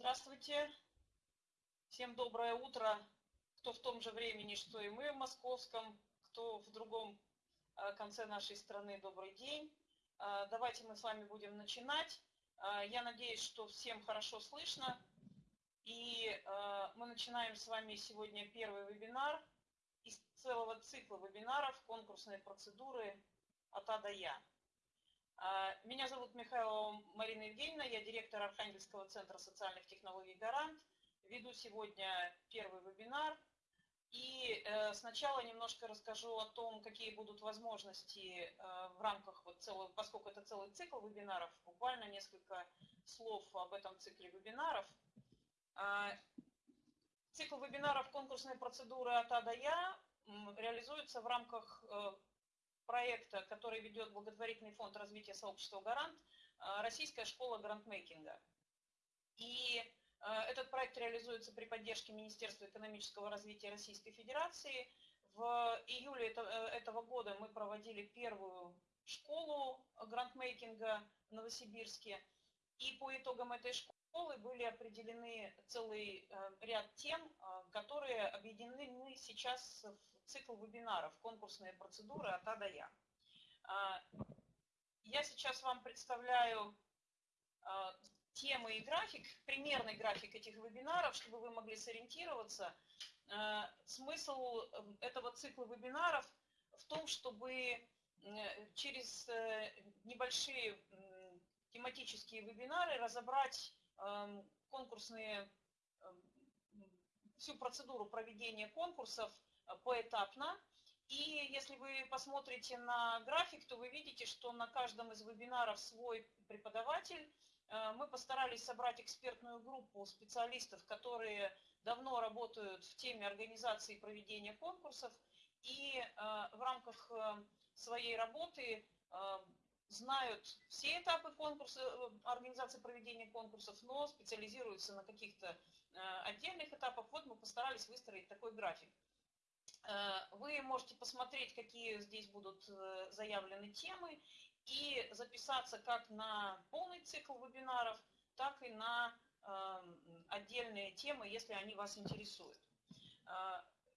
Здравствуйте. Всем доброе утро. Кто в том же времени, что и мы в московском, кто в другом э, конце нашей страны, добрый день. Э, давайте мы с вами будем начинать. Э, я надеюсь, что всем хорошо слышно. И мы начинаем с вами сегодня первый вебинар из целого цикла вебинаров «Конкурсные процедуры от А до Я». А, меня зовут Михайлова Марина Евгеньевна, я директор Архангельского центра социальных технологий «Гарант». Веду сегодня первый вебинар. И э, сначала немножко расскажу о том, какие будут возможности э, в рамках вот целого, поскольку это целый цикл вебинаров, буквально несколько слов об этом цикле вебинаров. А, цикл вебинаров «Конкурсные процедуры от А до Я» реализуется в рамках э, проекта, который ведет благотворительный фонд развития сообщества «Гарант», э, Российская школа грантмейкинга. И э, этот проект реализуется при поддержке Министерства экономического развития Российской Федерации. В июле э, этого года мы проводили первую школу грантмейкинга в Новосибирске. И по итогам этой школы были определены целый ряд тем, которые объединены сейчас в цикл вебинаров «Конкурсные процедуры от А до Я». А, я сейчас вам представляю а, темы и график, примерный график этих вебинаров, чтобы вы могли сориентироваться. А, смысл эм, этого цикла вебинаров в том, чтобы через э, небольшие тематические вебинары разобрать эм, конкурсные, всю процедуру проведения конкурсов поэтапно. И если вы посмотрите на график, то вы видите, что на каждом из вебинаров свой преподаватель. Э, мы постарались собрать экспертную группу специалистов, которые давно работают в теме организации и проведения конкурсов. И э, в рамках э, своей работы знают все этапы конкурса, организации проведения конкурсов, но специализируются на каких-то отдельных этапах. Вот мы постарались выстроить такой график. Э, вы можете посмотреть, какие здесь будут э, заявлены темы и записаться как на полный цикл вебинаров, так и на эм, отдельные темы, если они вас интересуют.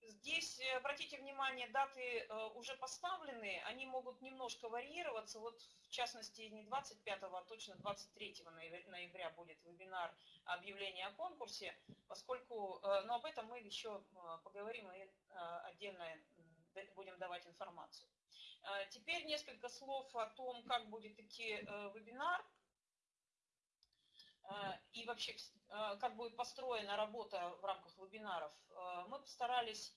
Здесь, э, обратите внимание, даты э, уже поставлены, они могут немножко варьироваться. Вот, в частности, не 25, а точно 23 ноября будет вебинар объявления о конкурсе, поскольку, э, но об этом мы еще поговорим и отдельно будем давать информацию. Теперь несколько слов о том, как будет идти вебинар и вообще как будет построена работа в рамках вебинаров. Мы постарались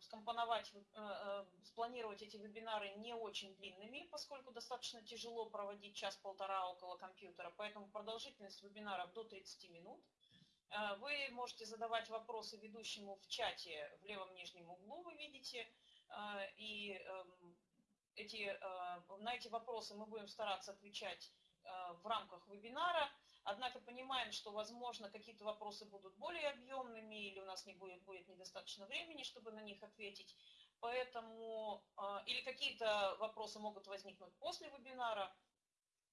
скомпоновать, э, э, спланировать эти вебинары не очень длинными, поскольку достаточно тяжело проводить час-полтора около компьютера, поэтому продолжительность вебинаров до 30 минут. Э, вы можете задавать вопросы ведущему в чате в левом нижнем углу, вы видите, и эм, эти, на эти вопросы мы будем стараться отвечать в рамках вебинара. Однако понимаем, что, возможно, какие-то вопросы будут более объемными, или у нас не будет, будет недостаточно времени, чтобы на них ответить. Поэтому, а, или какие-то вопросы могут возникнуть после вебинара.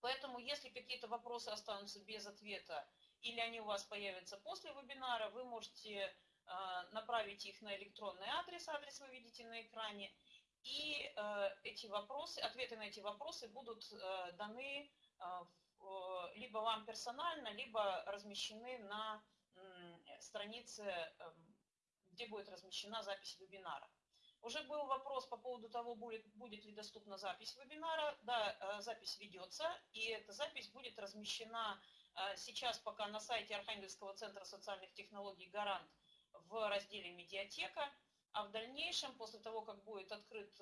Поэтому, если какие-то вопросы останутся без ответа, или они у вас появятся после вебинара, вы можете а, направить их на электронный адрес, адрес вы видите на экране, и а, эти вопросы, ответы на эти вопросы будут даны в Э, либо вам персонально, либо размещены на странице, эм, где будет размещена запись вебинара. Уже был вопрос по поводу того, будет, будет ли доступна запись вебинара. Да, э, запись ведется, и эта запись будет размещена э, сейчас пока на сайте Архангельского центра социальных технологий «Гарант» в разделе «Медиатека». А в дальнейшем, после того, как будет открыт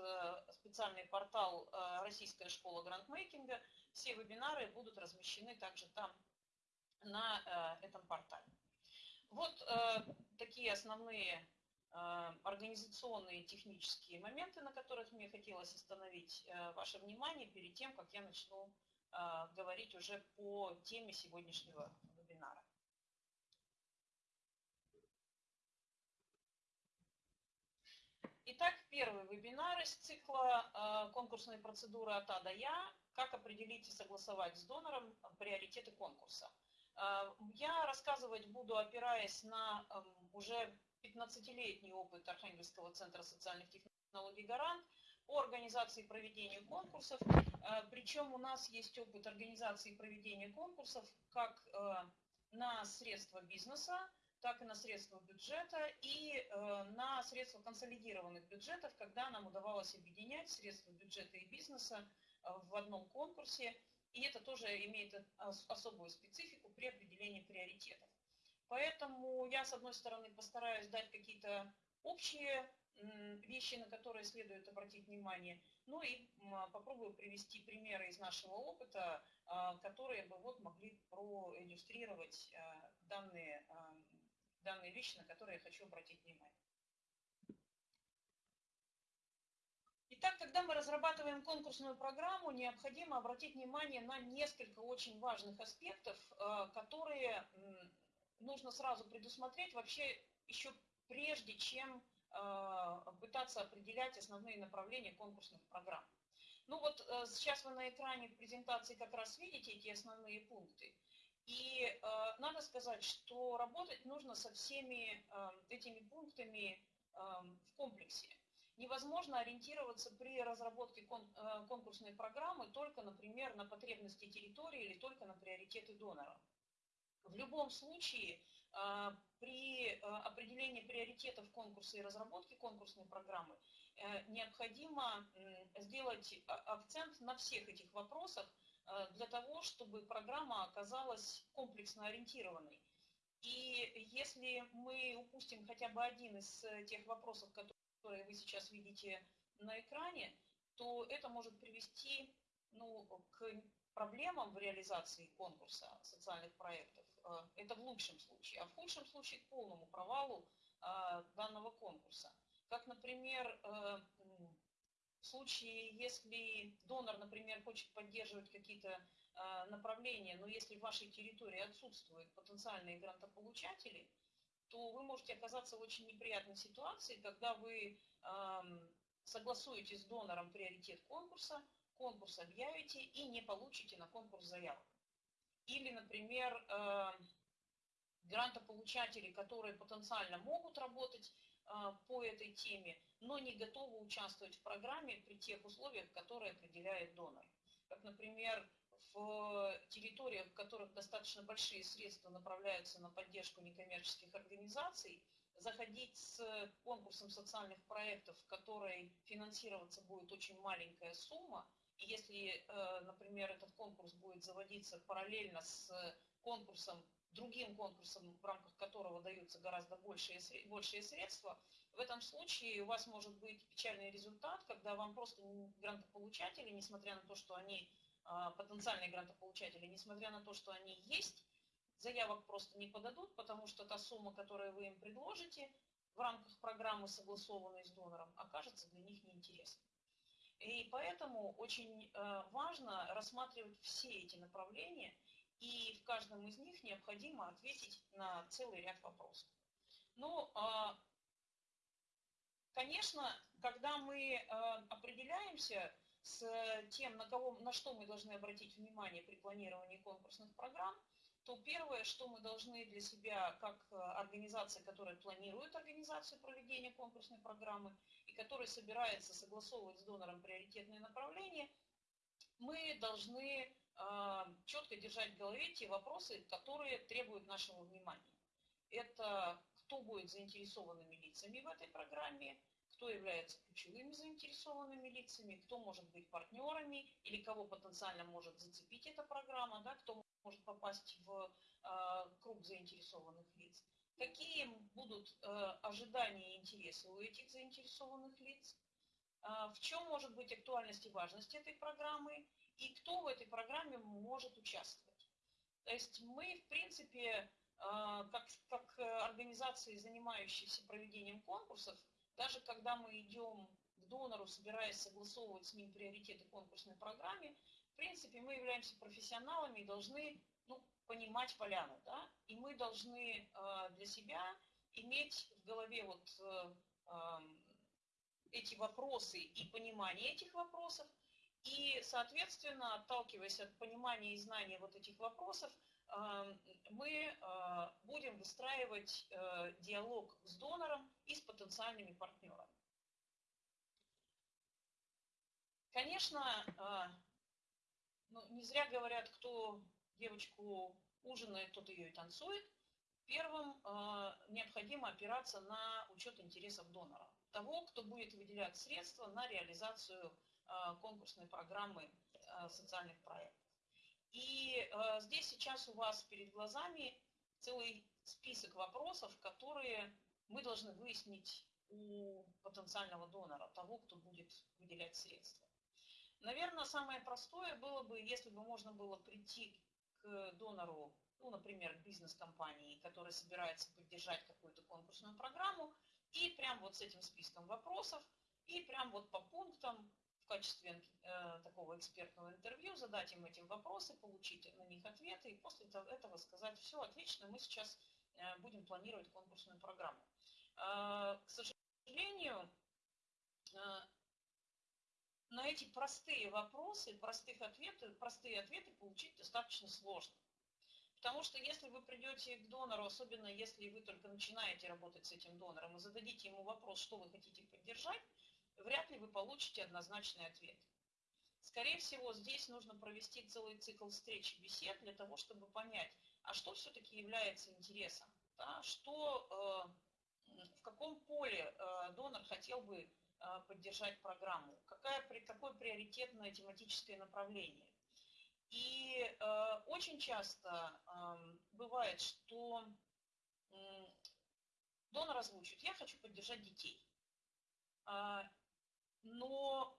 специальный портал «Российская школа грантмейкинга», все вебинары будут размещены также там, на э, этом портале. Вот э, такие основные э, организационные технические моменты, на которых мне хотелось остановить ваше внимание перед тем, как я начну говорить уже по теме сегодняшнего вебинара. Итак, первый вебинар из цикла «Конкурсные процедуры от А до Я» как определить и согласовать с донором приоритеты конкурса. Я рассказывать буду, опираясь на уже 15-летний опыт Архангельского центра социальных технологий «Гарант», по организации проведения конкурсов. Причем у нас есть опыт организации проведения конкурсов как на средства бизнеса, так и на средства бюджета и э, на средства консолидированных бюджетов, когда нам удавалось объединять средства бюджета и бизнеса э, в одном конкурсе. И это тоже имеет особую специфику при определении приоритетов. Поэтому я, с одной стороны, постараюсь дать какие-то общие вещи, на которые следует обратить внимание, ну и попробую привести примеры из нашего опыта, которые бы вот могли проиллюстрировать данные данные вещи, на которые я хочу обратить внимание. Итак, когда мы разрабатываем конкурсную программу, необходимо обратить внимание на несколько очень важных аспектов, э, которые нужно сразу предусмотреть вообще еще прежде, чем э, пытаться определять основные направления конкурсных программ. Ну вот э, сейчас вы на экране презентации как раз видите эти основные пункты. И э, надо сказать, что работать нужно со всеми э, этими пунктами э, в комплексе. Невозможно ориентироваться при разработке кон, э, конкурсной программы только, например, на потребности территории или только на приоритеты донора. В любом случае, э, при э, определении приоритетов конкурса и разработке конкурсной программы э, необходимо сделать а, акцент на всех этих вопросах, для того, чтобы программа оказалась комплексно ориентированной. И если мы упустим хотя бы один из э, тех вопросов, которые вы сейчас видите на экране, то это может привести ну, к проблемам в реализации конкурса социальных проектов. Э, это в лучшем случае. А в худшем случае к полному провалу данного конкурса. Как, например, в случае, если донор, например, хочет поддерживать какие-то э, направления, но если в вашей территории отсутствуют потенциальные грантополучатели, то вы можете оказаться в очень неприятной ситуации, когда вы э, согласуете с донором приоритет конкурса, конкурс объявите и не получите на конкурс заявок. Или, например, э, грантополучатели, которые потенциально могут работать по этой теме, но не готовы участвовать в программе при тех условиях, которые определяет донор. Как, например, в территориях, в которых достаточно большие средства направляются на поддержку некоммерческих организаций, заходить с конкурсом социальных проектов, в которой финансироваться будет очень маленькая сумма, и если, э, например, этот конкурс будет заводиться параллельно с конкурсом другим конкурсом, в рамках которого даются гораздо большие, большие средства, в этом случае у вас может быть печальный результат, когда вам просто грантополучатели, несмотря на то, что они а, потенциальные грантополучатели, несмотря на то, что они есть, заявок просто не подадут, потому что та сумма, которую вы им предложите в рамках программы, согласованной с донором, окажется для них неинтересной. И поэтому очень э, важно рассматривать все эти направления – и в каждом из них необходимо ответить на целый ряд вопросов. Ну, а, конечно, когда мы а, определяемся с тем, на, кого, на что мы должны обратить внимание при планировании конкурсных программ, то первое, что мы должны для себя, как организация, которая планирует организацию проведения конкурсной программы и которая собирается согласовывать с донором приоритетные направления, мы должны четко держать в голове те вопросы, которые требуют нашего внимания. Это кто будет заинтересованными лицами в этой программе, кто является ключевыми заинтересованными лицами, кто может быть партнерами или кого потенциально может зацепить эта программа, да, кто может попасть в э, круг заинтересованных лиц. Какие будут э, ожидания и интересы у этих заинтересованных лиц, э, в чем может быть актуальность и важность этой программы и кто в этой программе может участвовать. То есть мы, в принципе, э, как, как организации, занимающиеся проведением конкурсов, даже когда мы идем к донору, собираясь согласовывать с ним приоритеты конкурсной программе, в принципе, мы являемся профессионалами и должны ну, понимать поляну. Да? И мы должны э, для себя иметь в голове вот э, эти вопросы и понимание этих вопросов, И, соответственно, отталкиваясь от понимания и знания вот этих вопросов, мы будем выстраивать диалог с донором и с потенциальными партнерами. Конечно, ну, не зря говорят, кто девочку ужинает, тот ее и танцует. Первым необходимо опираться на учет интересов донора, того, кто будет выделять средства на реализацию конкурсной программы социальных проектов. И э, здесь сейчас у вас перед глазами целый список вопросов, которые мы должны выяснить у потенциального донора, того, кто будет выделять средства. Наверное, самое простое было бы, если бы можно было прийти к донору, ну, например, бизнес-компании, которая собирается поддержать какую-то конкурсную программу, и прям вот с этим списком вопросов, и прям вот по пунктам качестве э, такого экспертного интервью, задать им эти вопросы, получить на них ответы и после этого сказать, все отлично, мы сейчас э, будем планировать конкурсную программу. Э, к сожалению, э, на эти простые вопросы, простых ответы, простые ответы получить достаточно сложно. Потому что если вы придете к донору, особенно если вы только начинаете работать с этим донором, и зададите ему вопрос, что вы хотите поддержать, вряд ли вы получите однозначный ответ. Скорее всего, здесь нужно провести целый цикл встреч и бесед для того, чтобы понять, а что все-таки является интересом, да, что, э, в каком поле э, донор хотел бы э, поддержать программу, какая, какое приоритетное тематическое направление. И э, очень часто э, бывает, что э, донор озвучит, я хочу поддержать детей. А, но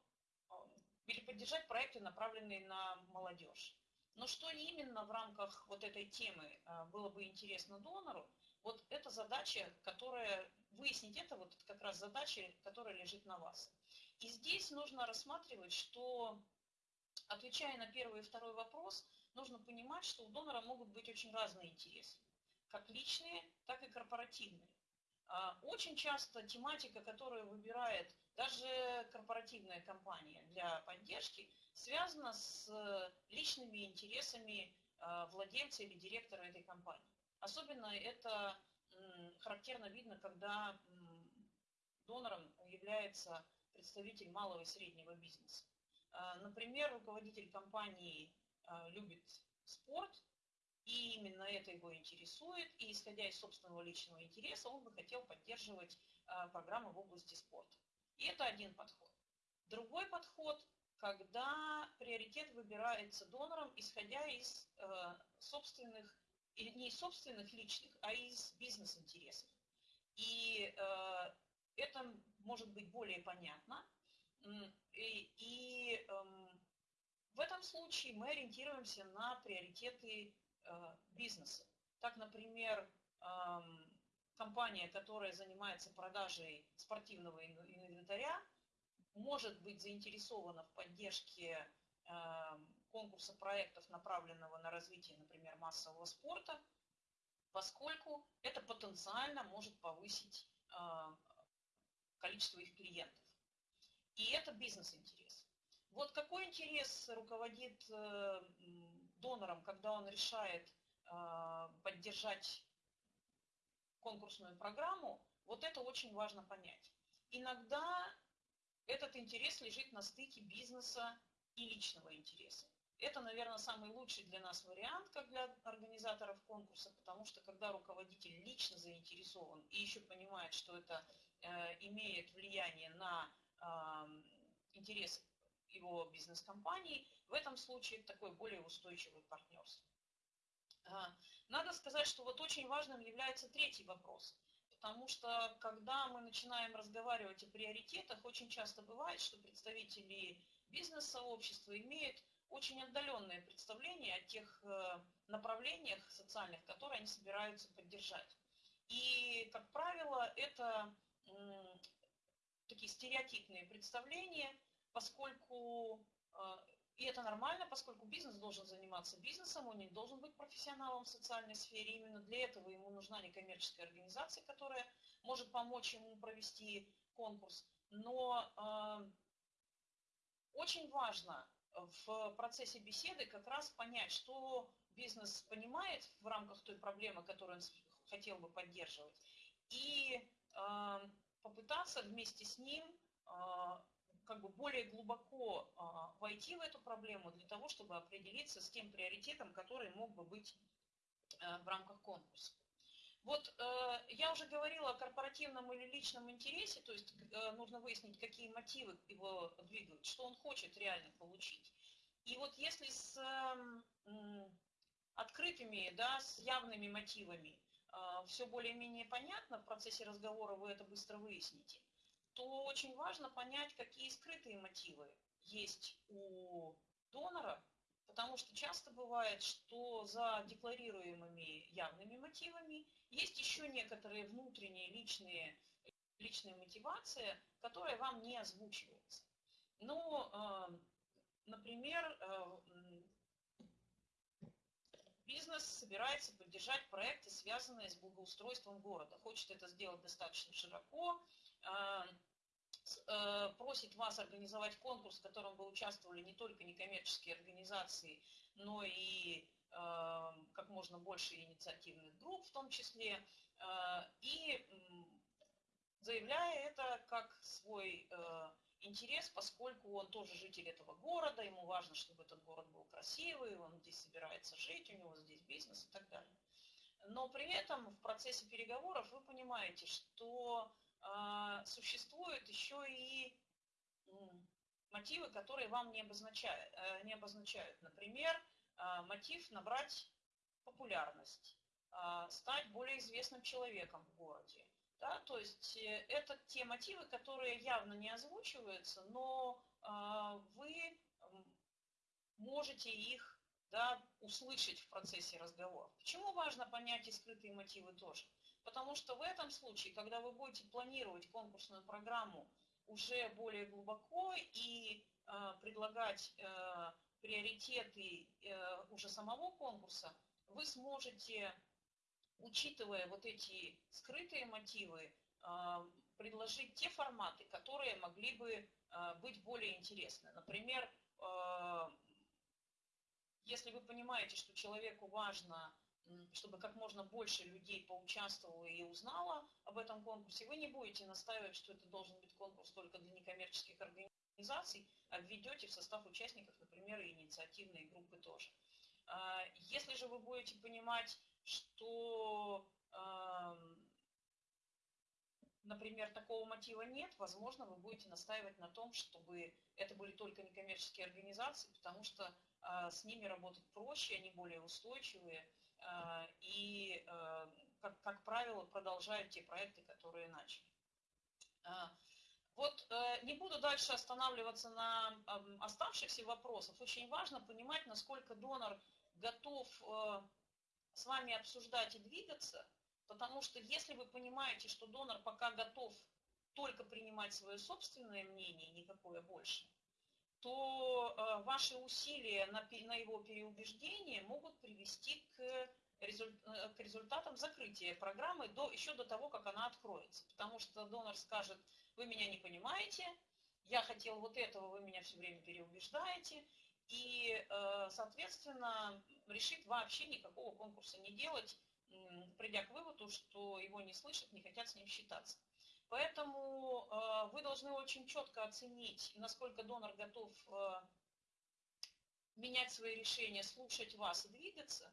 или поддержать проекты, направленные на молодежь. Но что именно в рамках вот этой темы а, было бы интересно донору, вот это задача, которая, выяснить это, вот как раз задача, которая лежит на вас. И здесь нужно рассматривать, что, отвечая на первый и второй вопрос, нужно понимать, что у донора могут быть очень разные интересы, как личные, так и корпоративные. А, очень часто тематика, которую выбирает даже корпоративная компания для поддержки, связана с личными интересами а, владельца или директора этой компании. Особенно это характерно видно, когда донором является представитель малого и среднего бизнеса. А, например, руководитель компании любит спорт, и именно это его интересует, и исходя из собственного личного интереса, он бы хотел поддерживать э, программы в области спорта. И это один подход. Другой подход, когда приоритет выбирается донором, исходя из э, собственных, не из собственных личных, а из бизнес-интересов. И э, это может быть более понятно. И, и э, в этом случае мы ориентируемся на приоритеты Э, бизнеса. Так, например, компания, которая занимается продажей спортивного инвентаря, может быть заинтересована в поддержке конкурса проектов, направленного на развитие, например, массового спорта, поскольку это потенциально может повысить количество их клиентов. И это бизнес-интерес. Вот какой интерес руководит э, донором, когда он решает э, поддержать конкурсную программу, вот это очень важно понять. Иногда этот интерес лежит на стыке бизнеса и личного интереса. Это, наверное, самый лучший для нас вариант, как для организаторов конкурса, потому что когда руководитель лично заинтересован и еще понимает, что это э, имеет влияние на э, интерес его бизнес-компании, в этом случае такой более устойчивый партнерство. А, надо сказать, что вот очень важным является третий вопрос. Потому что когда мы начинаем разговаривать о приоритетах, очень часто бывает, что представители бизнес-сообщества имеют очень отдаленное представление о тех э, направлениях социальных, которые они собираются поддержать. И, как правило, это такие стереотипные представления, поскольку э, и это нормально, поскольку бизнес должен заниматься бизнесом, он не должен быть профессионалом в социальной сфере. Именно для этого ему нужна некоммерческая организация, которая может помочь ему провести конкурс. Но э, очень важно в процессе беседы как раз понять, что бизнес понимает в рамках той проблемы, которую он хотел бы поддерживать, и э, попытаться вместе с ним как бы более глубоко э, войти в эту проблему для того, чтобы определиться с тем приоритетом, который мог бы быть э, в рамках конкурса. Вот э, я уже говорила о корпоративном или личном интересе, то есть э, нужно выяснить, какие мотивы его двигают, что он хочет реально получить. И вот если с э, открытыми, да, с явными мотивами все более-менее понятно, в процессе разговора вы это быстро выясните, то очень важно понять, какие скрытые мотивы есть у донора, потому что часто бывает, что за декларируемыми явными мотивами есть еще некоторые внутренние личные, личные мотивации, которые вам не озвучиваются. Но, э, например, э, бизнес собирается поддержать проекты, связанные с благоустройством города. Хочет это сделать достаточно широко, просит вас организовать конкурс, в котором бы участвовали не только некоммерческие организации, но и Эм, как можно больше инициативных групп в том числе, э, и заявляя это как свой э, интерес, поскольку он тоже житель этого города, ему важно, чтобы этот город был красивый, он здесь собирается жить, у него здесь бизнес и так далее. Но при этом в процессе переговоров вы понимаете, что э, существуют еще и мотивы, которые вам не обозначают. Не обозначают. Например, а, мотив набрать популярность, а, стать более известным человеком в городе. Да? То есть э, это те мотивы, которые явно не озвучиваются, но а, вы можете их да, услышать в процессе разговора. Почему важно понять и скрытые мотивы тоже? Потому что в этом случае, когда вы будете планировать конкурсную программу уже более глубоко и э, предлагать э, приоритеты э, уже самого конкурса, вы сможете, учитывая вот эти скрытые мотивы, э, предложить те форматы, которые могли бы э, быть более интересны. Например, если вы понимаете, что человеку важно, чтобы как можно больше людей поучаствовало и узнало об этом конкурсе, вы не будете настаивать, что это должен быть конкурс только для некоммерческих организаций, организаций введете в состав участников, например, и инициативные группы тоже. А, если же вы будете понимать, что, например, такого мотива нет, возможно, вы будете настаивать на том, чтобы это были только некоммерческие организации, потому что а, с ними работать проще, они более устойчивые а, и, как, как правило, продолжают те проекты, которые начали. Вот э, не буду дальше останавливаться на э, оставшихся вопросах. Очень важно понимать, насколько донор готов э, с вами обсуждать и двигаться, потому что если вы понимаете, что донор пока готов только принимать свое собственное мнение, никакое больше, то э, ваши усилия на, его переубеждение могут привести к, результ, э, к результатам закрытия программы до, еще до того, как она откроется. Потому что донор скажет, вы меня не понимаете, я хотел вот этого, вы меня все время переубеждаете, и, э, соответственно, решит вообще никакого конкурса не делать, придя к выводу, что его не слышат, не хотят с ним считаться. Поэтому э, вы должны очень четко оценить, насколько донор готов э, менять свои решения, слушать вас и двигаться,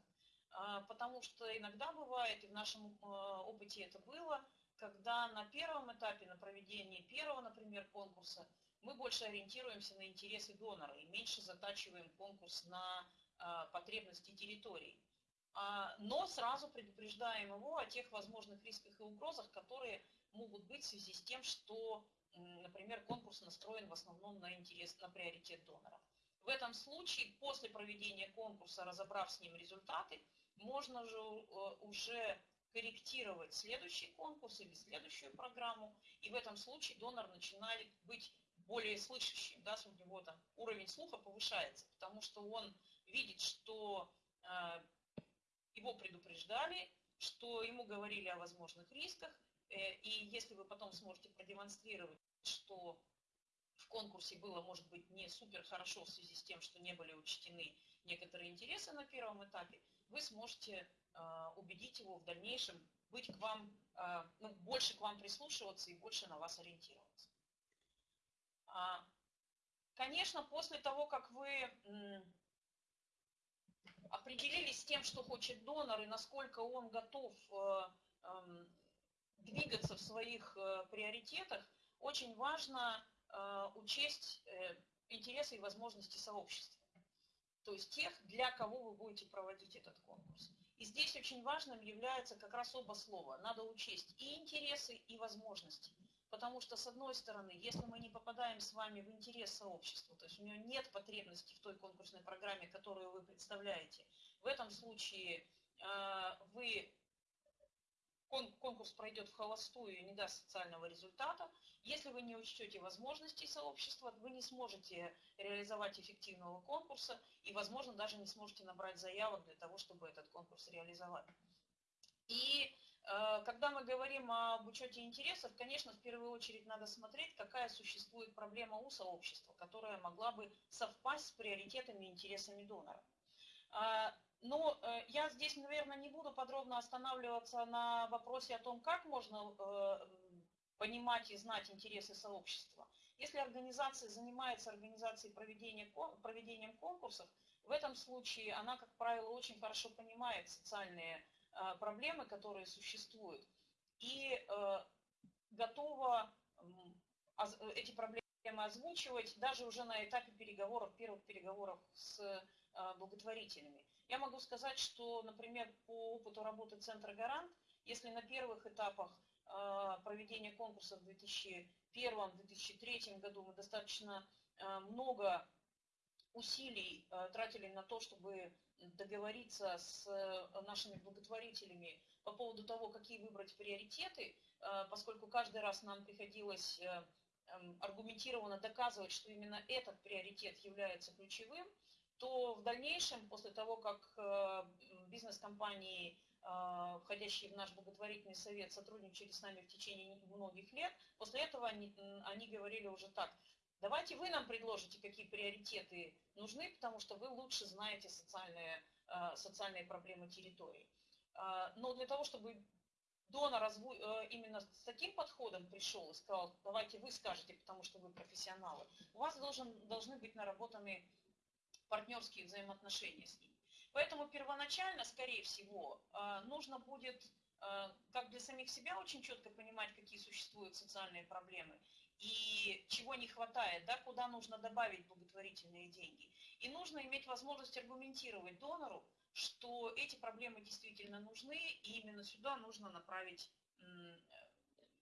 потому что иногда бывает, и в нашем опыте это было, когда на первом этапе, на проведении первого, например, конкурса, мы больше ориентируемся на интересы донора и меньше затачиваем конкурс на а, потребности территорий. А, но сразу предупреждаем его о тех возможных рисках и угрозах, которые могут быть в связи с тем, что, например, конкурс настроен в основном на интерес, на приоритет донора. В этом случае, после проведения конкурса, разобрав с ним результаты, можно же э, уже корректировать следующий конкурс или следующую программу, и в этом случае донор начинает быть более слышащим, да, у него там уровень слуха повышается, потому что он видит, что э, его предупреждали, что ему говорили о возможных рисках, и если вы потом сможете продемонстрировать, что в конкурсе было, может быть, не супер хорошо в связи с тем, что не были учтены некоторые интересы на первом этапе, вы сможете убедить его в дальнейшем быть к вам, ну, больше к вам прислушиваться и больше на вас ориентироваться. А, конечно, после того, как вы определились с тем, что хочет донор и насколько он готов э, эм, двигаться в своих э, приоритетах, очень важно э, учесть интересы и возможности сообщества. То есть тех, для кого вы будете проводить этот конкурс. И здесь очень важным является как раз оба слова. Надо учесть и интересы, и возможности. Потому что, с одной стороны, если мы не попадаем с вами в интерес сообщества, то есть у него нет потребности в той конкурсной программе, которую вы представляете, в этом случае э, вы конкурс пройдет в холостую и не даст социального результата. Если вы не учтете возможностей сообщества, вы не сможете реализовать эффективного конкурса и, возможно, даже не сможете набрать заявок для того, чтобы этот конкурс реализовать. И Э, когда мы говорим об учете интересов, конечно, в первую очередь надо смотреть, какая существует проблема у сообщества, которая могла бы совпасть с приоритетами и интересами донора. Но э, я здесь, наверное, не буду подробно останавливаться на вопросе о том, как можно э, понимать и знать интересы сообщества. Если организация занимается организацией проведения, проведением конкурсов, в этом случае она, как правило, очень хорошо понимает социальные Э, проблемы, которые существуют, и готова эти проблемы озвучивать даже уже на этапе переговоров, первых переговоров с благотворителями. Я могу сказать, что, например, по опыту работы Центра «Гарант», если на первых этапах проведения конкурса в 2001-2003 году мы достаточно много усилий тратили на то, чтобы договориться с нашими благотворителями по поводу того, какие выбрать приоритеты, поскольку каждый раз нам приходилось аргументированно доказывать, что именно этот приоритет является ключевым, то в дальнейшем, после того, как бизнес-компании, входящие в наш благотворительный совет, сотрудничали с нами в течение многих лет, после этого они, они говорили уже так, Давайте вы нам предложите, какие приоритеты нужны, потому что вы лучше знаете социальные, э, социальные проблемы территории. Э, но для того, чтобы донор э, именно с таким подходом пришел и сказал, давайте вы скажете, потому что вы профессионалы, у вас должен, должны быть наработаны партнерские взаимоотношения с ним. Поэтому первоначально, скорее всего, нужно будет как для самих себя очень четко понимать, какие существуют социальные проблемы, и чего не хватает, да, куда нужно добавить благотворительные деньги. И нужно иметь возможность аргументировать донору, что эти проблемы действительно нужны, и именно сюда нужно направить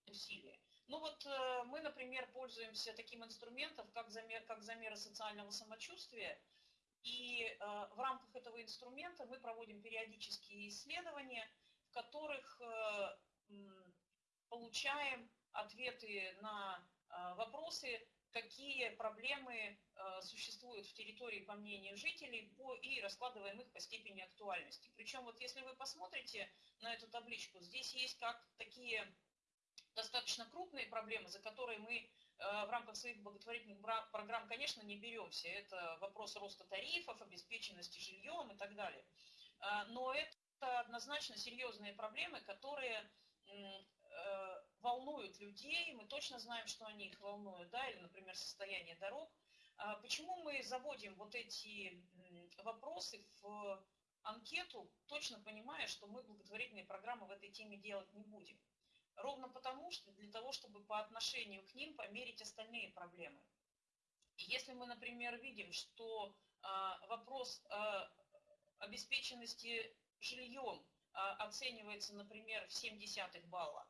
усилия. Ну вот э, мы, например, пользуемся таким инструментом, как замер, как замеры социального самочувствия, и э, в рамках этого инструмента мы проводим периодические исследования, в которых э, получаем ответы на а, вопросы, какие проблемы существуют в территории, по мнению жителей, по, и раскладываем их по степени актуальности. Причем вот если вы посмотрите на эту табличку, здесь есть как такие достаточно крупные проблемы, за которые мы в рамках своих благотворительных программ, конечно, не беремся. Это вопрос роста тарифов, обеспеченности жильем и так далее. Но это однозначно серьезные проблемы, которые Э, волнуют людей, мы точно знаем, что они их волнуют, да, или, например, состояние дорог. А почему мы заводим вот эти вопросы в анкету, точно понимая, что мы благотворительные программы в этой теме делать не будем? Ровно потому, что для того, чтобы по отношению к ним померить остальные проблемы. Если мы, например, видим, что а, вопрос обеспеченности жильем а, оценивается, например, в 7 десятых балла,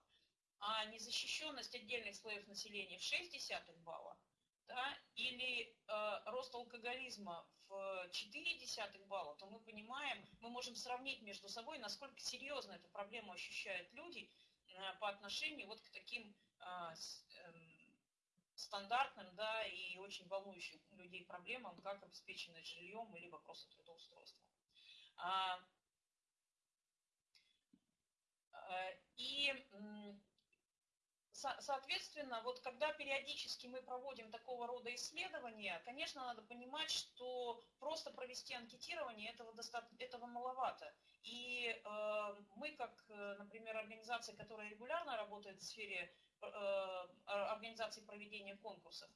а незащищенность отдельных слоев населения в 0,6 балла, да, или э, рост алкоголизма в 0,4 балла, то мы понимаем, мы можем сравнить между собой, насколько серьезно эту проблему ощущают люди по отношению вот к таким э, с, э, стандартным да, и очень волнующим людей проблемам, как обеспеченность жильем или вопросы трудоустройства. А, э, и Соответственно, вот когда периодически мы проводим такого рода исследования, конечно, надо понимать, что просто провести анкетирование этого, достаточно, этого маловато. И э, мы, как, например, организация, которая регулярно работает в сфере э, организации проведения конкурсов,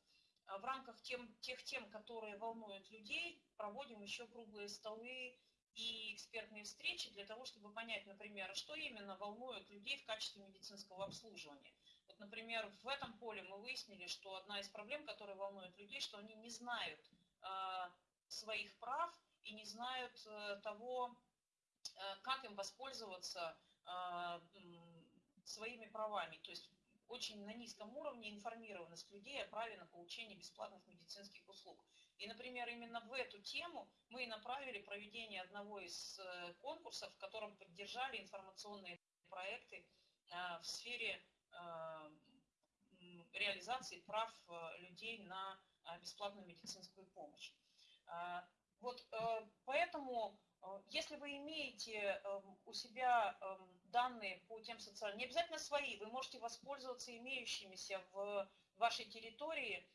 в рамках тем, тех тем, которые волнуют людей, проводим еще круглые столы и экспертные встречи для того, чтобы понять, например, что именно волнует людей в качестве медицинского обслуживания. Вот, например, в этом поле мы выяснили, что одна из проблем, которая волнует людей, что они не знают э, своих прав и не знают э, того, э, как им воспользоваться э, своими правами. То есть очень на низком уровне информированность людей о праве на получение бесплатных медицинских услуг. И, например, именно в эту тему мы и направили проведение одного из э, конкурсов, в котором поддержали информационные проекты э, в сфере Э, реализации прав э, людей на э, бесплатную медицинскую помощь. Вот поэтому, если вы имеете у себя данные по тем социальным, не обязательно свои, вы можете воспользоваться имеющимися в вашей территории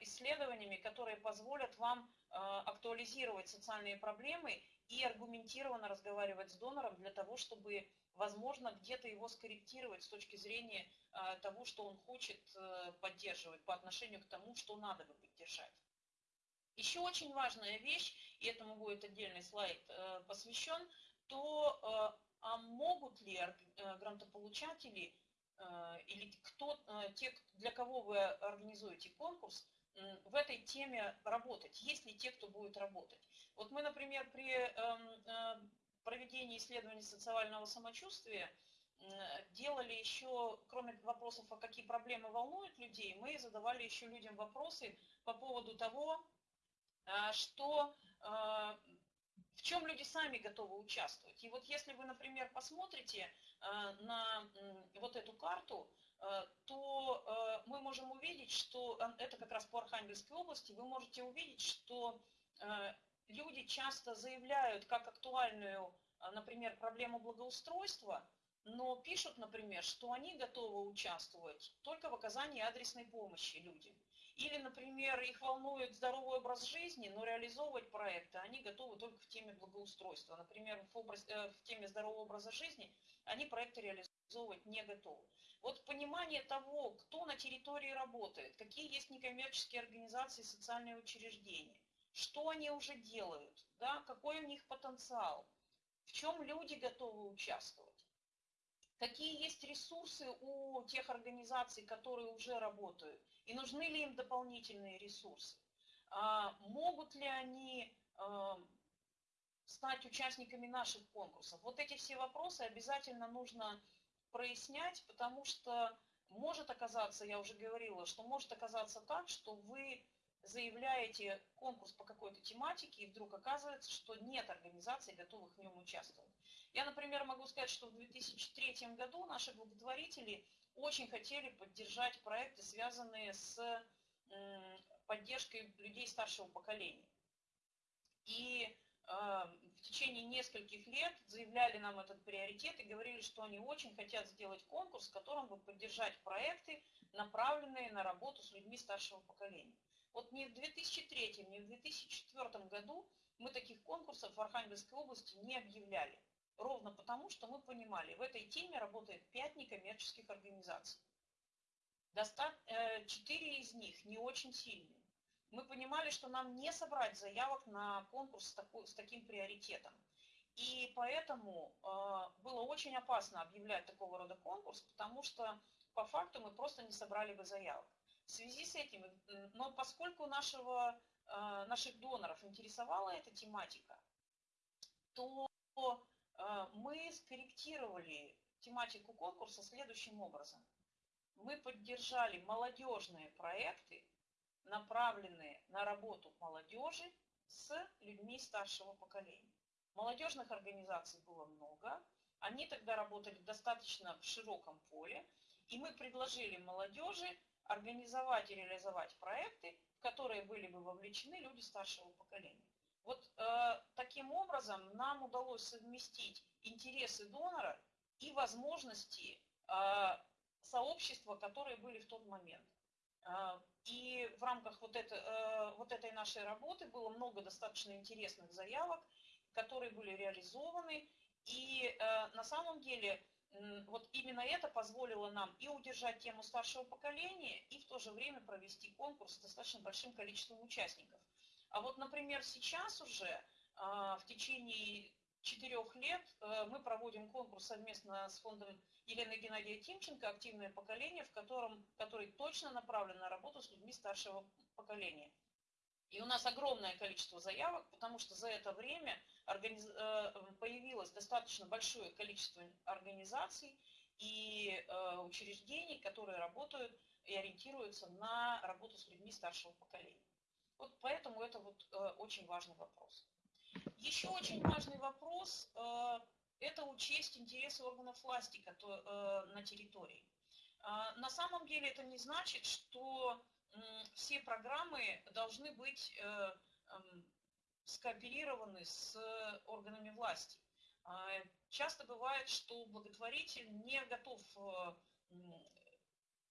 исследованиями, которые позволят вам актуализировать социальные проблемы и аргументированно разговаривать с донором для того, чтобы возможно, где-то его скорректировать с точки зрения э, того, что он хочет э, поддерживать по отношению к тому, что надо бы поддержать. Еще очень важная вещь, и этому будет отдельный слайд э, посвящен, то а могут ли грантополучатели или кто, те, для кого вы организуете конкурс, в этой теме работать? Есть ли те, кто будет работать? Вот мы, например, при эм, проведении исследований социального самочувствия делали еще, кроме вопросов, а какие проблемы волнуют людей, мы задавали еще людям вопросы по поводу того, что, а, в чем люди сами готовы участвовать. И вот если вы, например, посмотрите а, на вот эту карту, то мы можем увидеть, что это как раз по Архангельской области, вы можете увидеть, что люди часто заявляют как актуальную, например, проблему благоустройства, но пишут, например, что они готовы участвовать только в оказании адресной помощи людям. Или, например, их волнует здоровый образ жизни, но реализовывать проекты они готовы только в теме благоустройства. Например, в, образ, э, в теме здорового образа жизни они проекты реализовывать не готовы. Вот понимание того, кто на территории работает, какие есть некоммерческие организации, социальные учреждения, что они уже делают, да, какой у них потенциал, в чем люди готовы участвовать, какие есть ресурсы у тех организаций, которые уже работают, и нужны ли им дополнительные ресурсы, а, могут ли они а, стать участниками наших конкурсов. Вот эти все вопросы обязательно нужно прояснять, потому что может оказаться, я уже говорила, что может оказаться так, что вы заявляете конкурс по какой-то тематике, и вдруг оказывается, что нет организаций, готовых в нем участвовать. Я, например, могу сказать, что в 2003 году наши благотворители очень хотели поддержать проекты, связанные с поддержкой людей старшего поколения. И э, в течение нескольких лет заявляли нам этот приоритет и говорили, что они очень хотят сделать конкурс, в котором бы поддержать проекты, направленные на работу с людьми старшего поколения. Вот ни в 2003, ни в 2004 году мы таких конкурсов в Архангельской области не объявляли. Ровно потому, что мы понимали, в этой теме работает 5 некоммерческих организаций. Э, четыре из них не очень сильные. Мы понимали, что нам не собрать заявок на конкурс с, такой, с таким приоритетом. И поэтому э, было очень опасно объявлять такого рода конкурс, потому что по факту мы просто не собрали бы заявок. В связи с этим, но поскольку нашего, э, наших доноров интересовала эта тематика, то мы скорректировали тематику конкурса следующим образом. Мы поддержали молодежные проекты, направленные на работу молодежи с людьми старшего поколения. Молодежных организаций было много, они тогда работали достаточно в широком поле, и мы предложили молодежи организовать и реализовать проекты, в которые были бы вовлечены люди старшего поколения. Вот э, таким образом нам удалось совместить интересы донора и возможности э, сообщества, которые были в тот момент. А, и в рамках вот, это, э, вот этой нашей работы было много достаточно интересных заявок, которые были реализованы. И э, на самом деле вот именно это позволило нам и удержать тему старшего поколения, и в то же время провести конкурс с достаточно большим количеством участников. А вот, например, сейчас уже а, в течение четырех лет э, мы проводим конкурс совместно с фондом Елены Геннадия Тимченко «Активное поколение», в котором, который точно направлен на работу с людьми старшего поколения. И у нас огромное количество заявок, потому что за это время организ... Э, появилось достаточно большое количество организаций и э, учреждений, которые работают и ориентируются на работу с людьми старшего поколения. Вот поэтому это вот очень важный вопрос. Еще очень важный вопрос э, – это учесть интересы органов власти э, на территории. А, на самом деле это не значит, что все программы должны быть э, эм, скооперированы с органами власти. А, часто бывает, что благотворитель не готов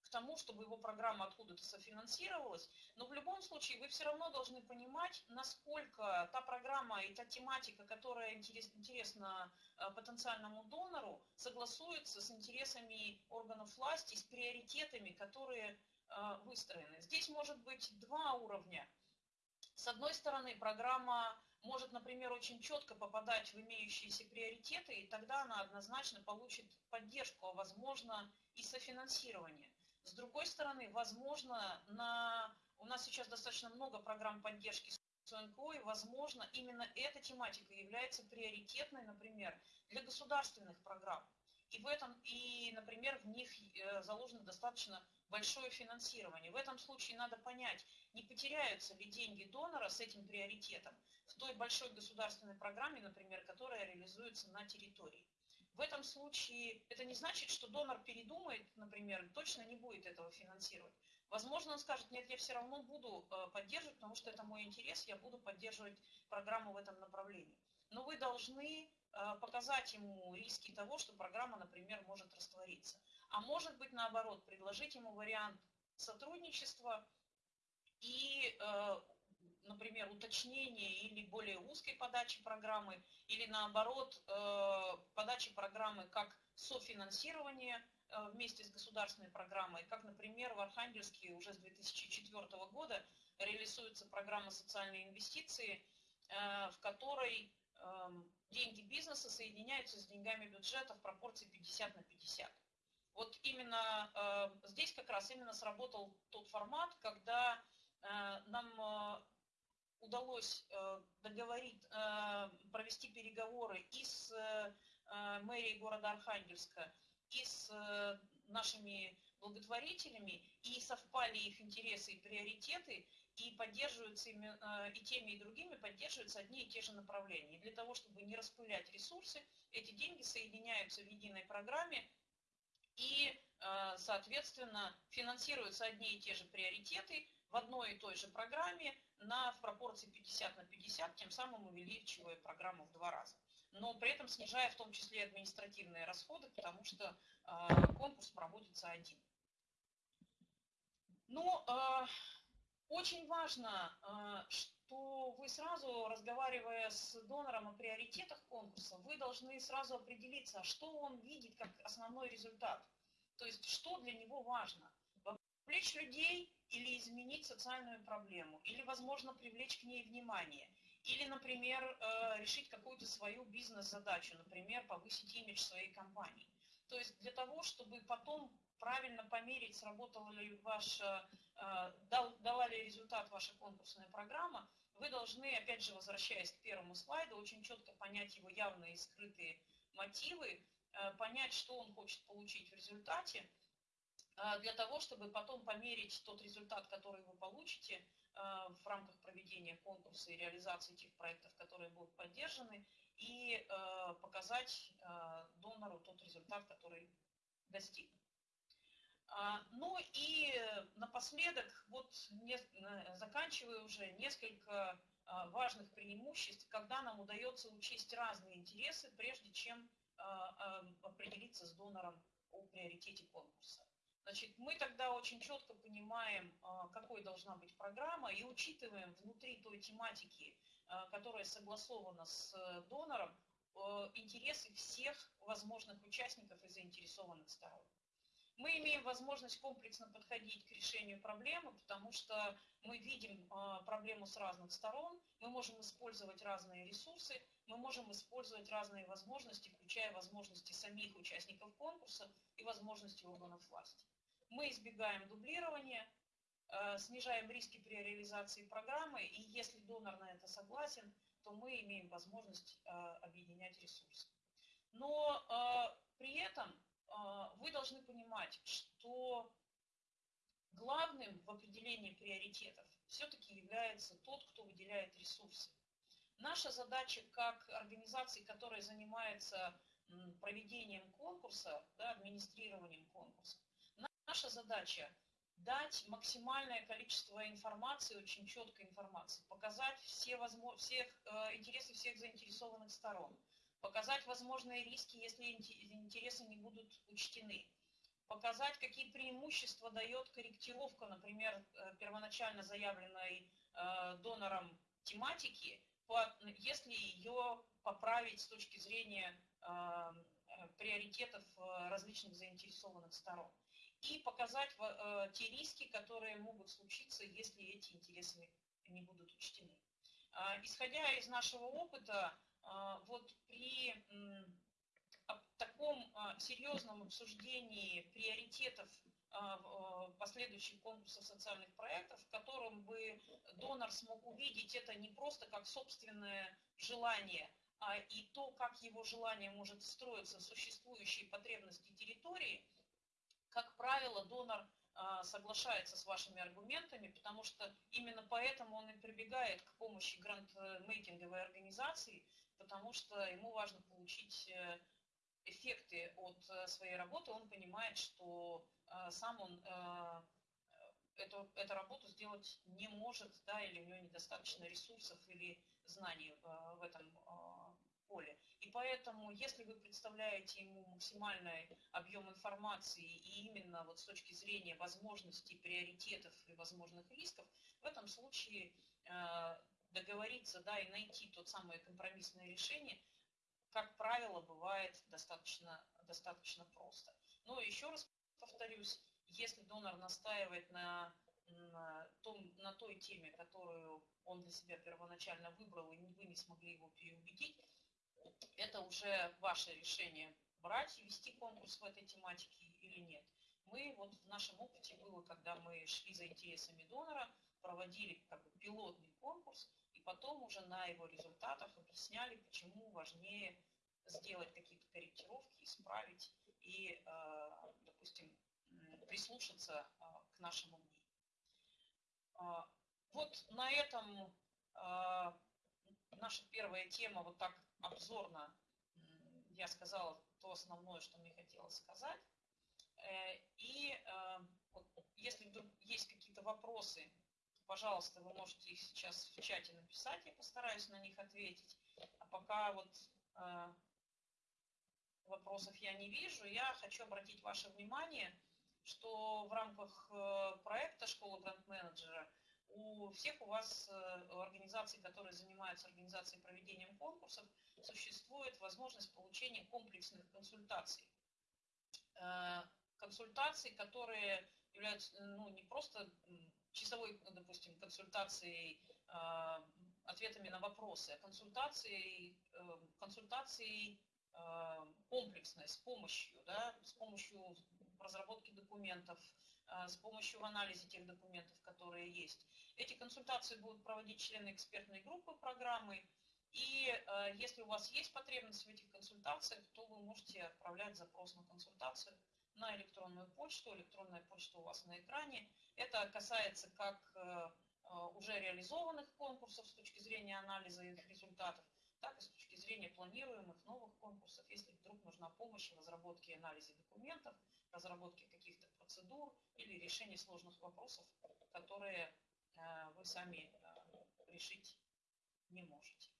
тому, чтобы его программа откуда-то софинансировалась, но в любом случае вы все равно должны понимать, насколько та программа и та тематика, которая интересна э, потенциальному донору, согласуется с интересами органов власти, с приоритетами, которые э, выстроены. Здесь может быть два уровня. С одной стороны, программа может, например, очень четко попадать в имеющиеся приоритеты, и тогда она однозначно получит поддержку, а возможно и софинансирование. С другой стороны, возможно, на... у нас сейчас достаточно много программ поддержки СНКО, и, возможно, именно эта тематика является приоритетной, например, для государственных программ. И в этом, и, например, в них э, заложено достаточно большое финансирование. В этом случае надо понять, не потеряются ли деньги донора с этим приоритетом в той большой государственной программе, например, которая реализуется на территории. В этом случае это не значит, что донор передумает, например, точно не будет этого финансировать. Возможно, он скажет, нет, я все равно буду э, поддерживать, потому что это мой интерес, я буду поддерживать программу в этом направлении. Но вы должны э, показать ему риски того, что программа, например, может раствориться. А может быть, наоборот, предложить ему вариант сотрудничества и э, например, уточнение или более узкой подачи программы, или наоборот, э, подачи программы как софинансирование э, вместе с государственной программой, как, например, в Архангельске уже с 2004 года реализуется программа социальной инвестиции, э, в которой эм, деньги бизнеса соединяются с деньгами бюджета в пропорции 50 на 50. Вот именно здесь как раз именно сработал тот формат, когда нам удалось э, договорить, э, провести переговоры и с э, мэрией города Архангельска, и с нашими благотворителями, и совпали их интересы и приоритеты, и поддерживаются и теми, и другими поддерживаются одни и те же направления. И для того, чтобы не распылять ресурсы, эти деньги соединяются в единой программе, и, соответственно, финансируются одни и те же приоритеты в одной и той же программе, на, в пропорции 50 на 50, тем самым увеличивая программу в два раза. Но при этом снижая в том числе административные расходы, потому что э, конкурс проводится один. Но э, очень важно, э, что вы сразу, разговаривая с донором о приоритетах конкурса, вы должны сразу определиться, что он видит как основной результат. То есть, что для него важно. Вовлечь людей или изменить социальную проблему, или, возможно, привлечь к ней внимание, или, например, э, решить какую-то свою бизнес-задачу, например, повысить имидж своей компании. То есть для того, чтобы потом правильно померить, сработала ли ваша, э, дала ли результат ваша конкурсная программа, вы должны, опять же, возвращаясь к первому слайду, очень четко понять его явные и скрытые мотивы, э, понять, что он хочет получить в результате, для того, чтобы потом померить тот результат, который вы получите а, в рамках проведения конкурса и реализации тех проектов, которые будут поддержаны, и а, показать донору тот результат, который достиг. Ну и напоследок, вот заканчиваю уже несколько важных преимуществ, когда нам удается учесть разные интересы, прежде чем определиться с донором о приоритете конкурса. Значит, мы тогда очень четко понимаем, какой должна быть программа, и учитываем внутри той тематики, которая согласована с донором, интересы всех возможных участников и заинтересованных сторон. Мы имеем возможность комплексно подходить к решению проблемы, потому что мы видим а, проблему с разных сторон, мы можем использовать разные ресурсы, мы можем использовать разные возможности, включая возможности самих участников конкурса и возможности органов власти. Мы избегаем дублирования, а, снижаем риски при реализации программы, и если донор на это согласен, то мы имеем возможность а, объединять ресурсы. Но при этом вы должны понимать, что главным в определении приоритетов все-таки является тот, кто выделяет ресурсы. Наша задача как организации, которая занимается проведением конкурса, да, администрированием конкурса, наша задача дать максимальное количество информации, очень четкой информации, показать все, возможно, всех, э, интересы всех заинтересованных сторон, показать возможные риски, если интересы не будут учтены, показать, какие преимущества дает корректировка, например, э, первоначально заявленной э, донором тематики, если ее поправить с точки зрения э, приоритетов различных заинтересованных сторон. И показать те риски, которые могут случиться, если эти интересы не будут учтены. А, исходя из нашего опыта, а, вот при таком а, серьезном обсуждении приоритетов а, последующих конкурсов социальных проектов, в котором бы донор смог увидеть это не просто как собственное желание, а и то, как его желание может встроиться в существующие потребности территории, как правило, донор соглашается с вашими аргументами, потому что именно поэтому он и прибегает к помощи грантмейкинговой организации, потому что ему важно получить э, эффекты от э, своей работы, он понимает, что э, сам он эту, эту работу сделать не может, да, или у него недостаточно ресурсов или знаний в этом поле. И поэтому, если вы представляете ему максимальный объем информации и именно вот с точки зрения возможностей, приоритетов и возможных рисков, в этом случае договориться, да, и найти тот самое компромиссное решение, как правило, бывает достаточно, достаточно просто. Но еще раз повторюсь, если донор настаивает на, на, том, на той теме, которую он для себя первоначально выбрал, и вы не смогли его переубедить, это уже ваше решение брать и вести конкурс в этой тематике или нет. Мы вот в нашем опыте было, когда мы шли за интересами донора, проводили как бы пилотный конкурс, потом уже на его результатах объясняли, почему важнее сделать какие-то корректировки, исправить и, э, допустим, прислушаться э, к нашему мнению. А, вот на этом э, наша первая тема, вот так обзорно, я сказала то основное, что мне хотелось сказать. И если вдруг есть какие-то вопросы, пожалуйста, вы можете их сейчас в чате написать, я постараюсь на них ответить. А пока вот э, вопросов я не вижу, я хочу обратить ваше внимание, что в рамках э, проекта «Школа гранд-менеджера» у всех у вас, э, у организаций, которые занимаются организацией проведением конкурсов, существует возможность получения комплексных консультаций. Э, консультаций, которые являются ну, не просто часовой, допустим, консультацией, а, ответами на вопросы, а консультацией, э, консультацией а, комплексной, с помощью, да, с помощью разработки документов, с помощью анализа тех документов, которые есть. Эти консультации будут проводить члены экспертной группы программы, и если у вас есть потребность в этих консультациях, то вы можете отправлять запрос на консультацию на электронную почту. Электронная почта у вас на экране. Это касается как э, уже реализованных конкурсов с точки зрения анализа их результатов, так и с точки зрения планируемых новых конкурсов, если вдруг нужна помощь в разработке и анализе документов, разработке каких-то процедур или решении сложных вопросов, которые э, вы сами решить не можете.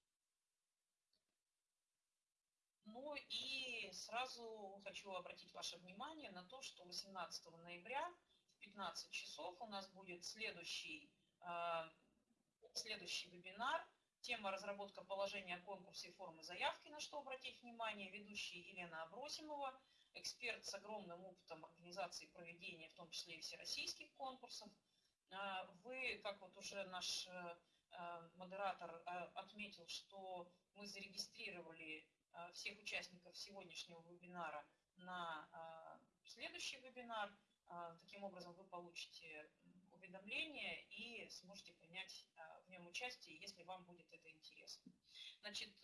Ну и сразу хочу обратить ваше внимание на то, что 18 ноября в 15 часов у нас будет следующий, э, следующий вебинар. Тема разработка положения о конкурсе формы заявки, на что обратить внимание. Ведущий Елена Абросимова, эксперт с огромным опытом организации проведения, в том числе и всероссийских конкурсов. Э, вы, как вот уже наш модератор отметил, что мы зарегистрировали Э, всех участников сегодняшнего вебинара на э, следующий вебинар. Э, таким образом вы получите уведомление и сможете принять в нем участие, если вам будет это интересно. Значит,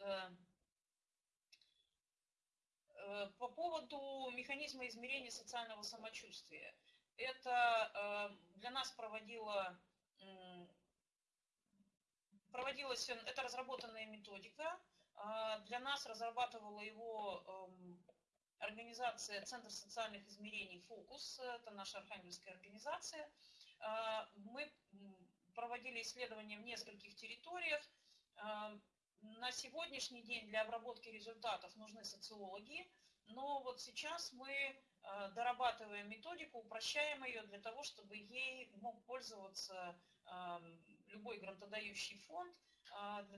по поводу механизма измерения социального самочувствия. Это для нас проводила, проводилась, это разработанная методика, а, для нас разрабатывала его эм, организация Центр социальных измерений «Фокус». Это наша архангельская организация. А, мы проводили исследования в нескольких территориях. На сегодняшний день для обработки результатов нужны социологи, но вот сейчас мы дорабатываем методику, упрощаем ее для того, чтобы ей мог пользоваться любой грантодающий фонд –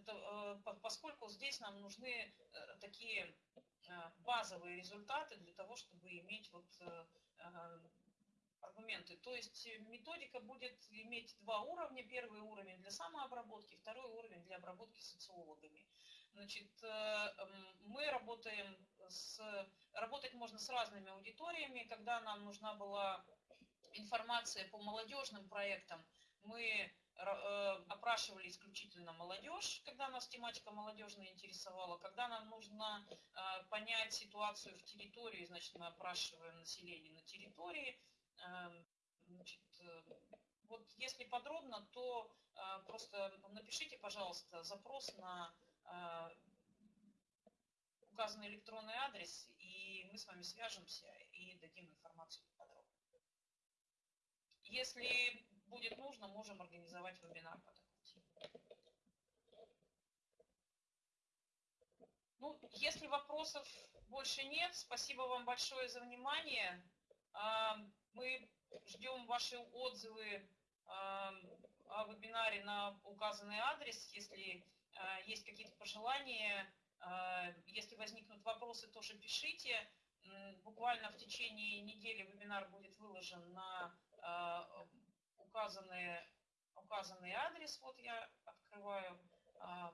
того, э, поскольку здесь нам нужны э, такие э, базовые результаты для того, чтобы иметь вот аргументы. То есть методика будет иметь два уровня. Первый уровень для самообработки, второй уровень для обработки социологами. Значит, мы работаем с... Работать можно с разными аудиториями. Когда нам нужна была информация по молодежным проектам, мы Э, опрашивали исключительно молодежь, когда нас тематика молодежная интересовала. Когда нам нужно э, понять ситуацию в территории, значит, мы опрашиваем население на территории. Эм, значит, э, вот если подробно, то просто напишите, пожалуйста, запрос на указанный электронный адрес, и мы с вами свяжемся и дадим информацию подробно. Если будет нужно, можем организовать вебинар по такой теме. Ну, если вопросов больше нет, спасибо вам большое за внимание. А, мы ждем ваши отзывы а, о вебинаре на указанный адрес. Если а, есть какие-то пожелания, если возникнут вопросы, тоже пишите. Буквально в течение недели вебинар будет выложен на указанный, указанный адрес, вот я открываю а,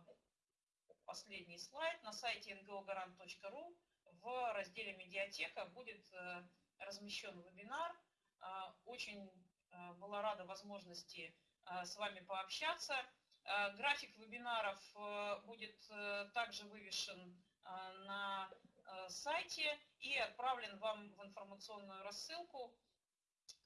последний слайд, на сайте ngogarant.ru в разделе «Медиатека» будет э, размещен вебинар. А, очень э, была рада возможности э, с вами пообщаться. График вебинаров будет также вывешен на сайте и отправлен вам в информационную рассылку.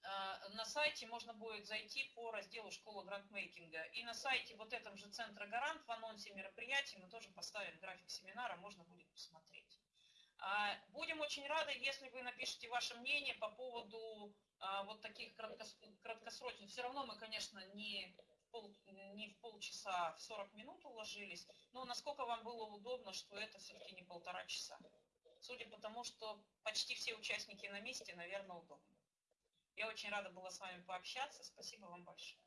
На сайте можно будет зайти по разделу «Школа грантмейкинга». И на сайте вот этом же Центра Гарант в анонсе мероприятий мы тоже поставим график семинара, можно будет посмотреть. А, будем очень рады, если вы напишите ваше мнение по поводу а, вот таких краткосрочных. Все равно мы, конечно, не в, пол, не в полчаса, а в 40 минут уложились, но насколько вам было удобно, что это все-таки не полтора часа. Судя по тому, что почти все участники на месте, наверное, удобно. Я очень рада была с вами пообщаться. Спасибо вам большое.